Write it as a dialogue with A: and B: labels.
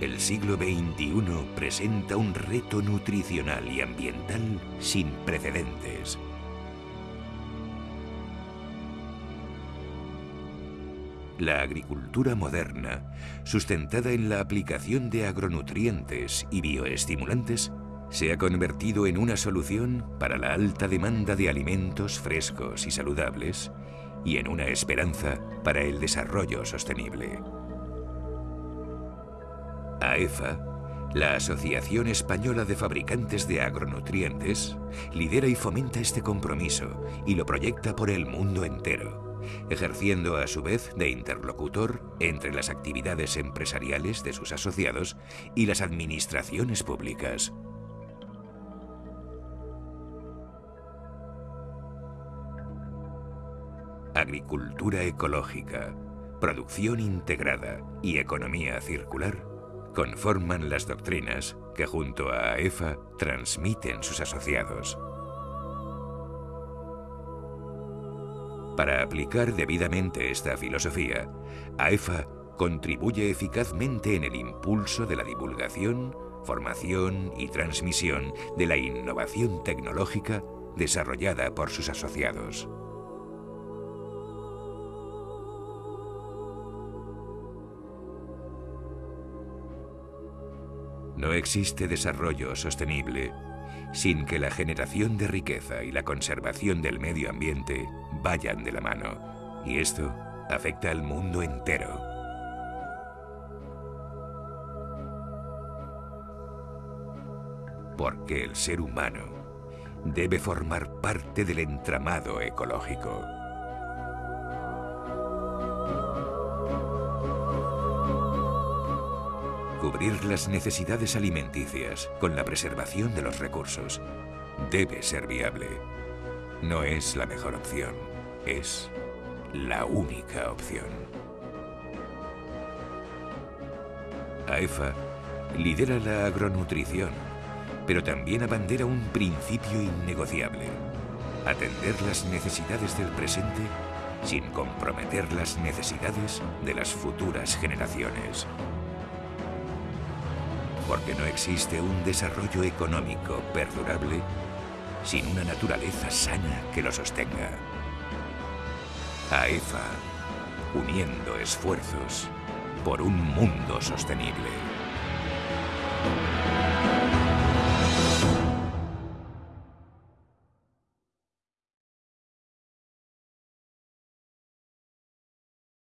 A: El siglo XXI presenta un reto nutricional y ambiental sin precedentes. La agricultura moderna, sustentada en la aplicación de agronutrientes y bioestimulantes, se ha convertido en una solución para la alta demanda de alimentos frescos y saludables y en una esperanza para el desarrollo sostenible. AEFA, la Asociación Española de Fabricantes de Agronutrientes, lidera y fomenta este compromiso y lo proyecta por el mundo entero, ejerciendo a su vez de interlocutor entre las actividades empresariales de sus asociados y las administraciones públicas. Agricultura ecológica, producción integrada y economía circular conforman las doctrinas que junto a AEFA transmiten sus asociados. Para aplicar debidamente esta filosofía, AEFA contribuye eficazmente en el impulso de la divulgación, formación y transmisión de la innovación tecnológica desarrollada por sus asociados. No existe desarrollo sostenible sin que la generación de riqueza y la conservación del medio ambiente vayan de la mano. Y esto afecta al mundo entero. Porque el ser humano debe formar parte del entramado ecológico. Cubrir las necesidades alimenticias con la preservación de los recursos debe ser viable. No es la mejor opción, es la única opción. AEFA lidera la agronutrición, pero también abandera un principio innegociable. Atender las necesidades del presente sin comprometer las necesidades de las futuras generaciones porque no existe un desarrollo económico perdurable sin una naturaleza sana que lo sostenga. AEFA, uniendo esfuerzos por un mundo sostenible.